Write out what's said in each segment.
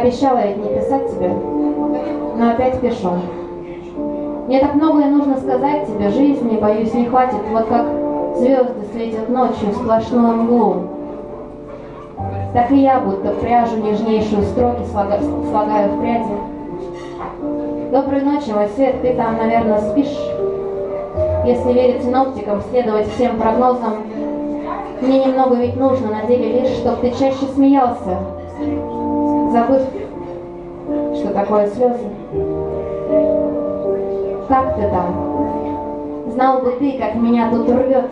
Обещала ведь не писать тебе, но опять пишу. Мне так многое нужно сказать тебе, жизни, боюсь, не хватит, вот как звезды светят ночью в сплошную мглу. Так и я, будто пряжу нежнейшую строки слагаю, слагаю в пряди. Доброй ночи, мой свет, ты там, наверное, спишь. Если верить синоптикам, следовать всем прогнозам, мне немного ведь нужно на деле лишь, чтоб ты чаще смеялся, забыв, что такое слезы. Как ты там? Знал бы ты, как меня тут рвет,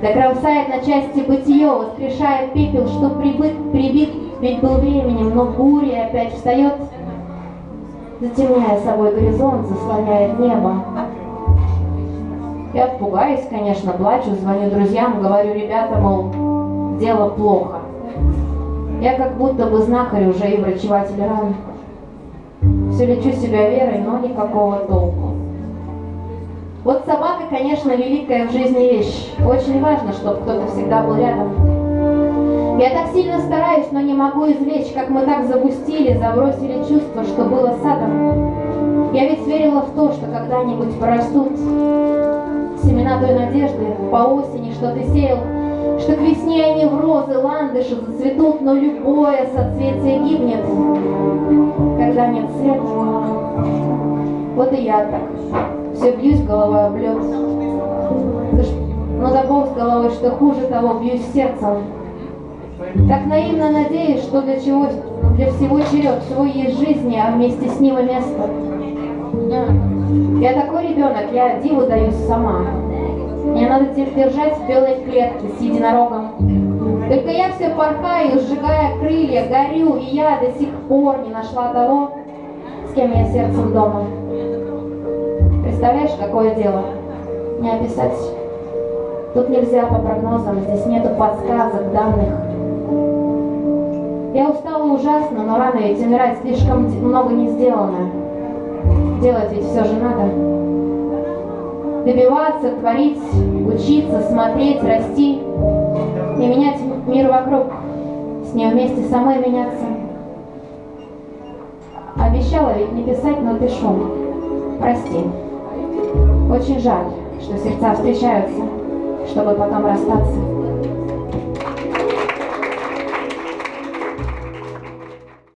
да кромсает на части бытие, воскрешает пепел, что прибыт, прибит, ведь был временем, но буря опять встает, затемняя собой горизонт, заслоняет небо. Я пугаюсь, конечно, плачу, звоню друзьям, говорю, ребята, мол, дело плохо. Я как будто бы знахарь уже и врачеватель ран. Все лечу себя верой, но никакого толку. Вот собака, конечно, великая в жизни вещь. Очень важно, чтобы кто-то всегда был рядом. Я так сильно стараюсь, но не могу извлечь, как мы так запустили, забросили чувство, что было садом. Я ведь верила в то, что когда-нибудь порастут семена той надежды по осени, что ты сеял, что к весне они в розы, ландыши зацветут, но любое соцветие гибнет, когда нет света. Вот и я так. Все бьюсь головой об лед. Но забыл с головой, что хуже того, бьюсь сердцем. Так наивно надеюсь, что для чего для всего черед, всего есть жизни, а вместе с ним и место. Я такой ребенок, я диву даюсь сама. Надо держать в белой клетке с единорогом. Только я все порхаю, сжигая крылья, горю, и я до сих пор не нашла того, с кем я сердцем дома. Представляешь, какое дело? Не описать. Тут нельзя по прогнозам, здесь нету подсказок, данных. Я устала ужасно, но рано ведь умирать слишком много не сделано. Делать ведь все же надо. Добиваться, творить, учиться, смотреть, расти и менять мир вокруг. С ней вместе самой меняться. Обещала ведь не писать, но пишу. Прости. Очень жаль, что сердца встречаются, чтобы потом расстаться.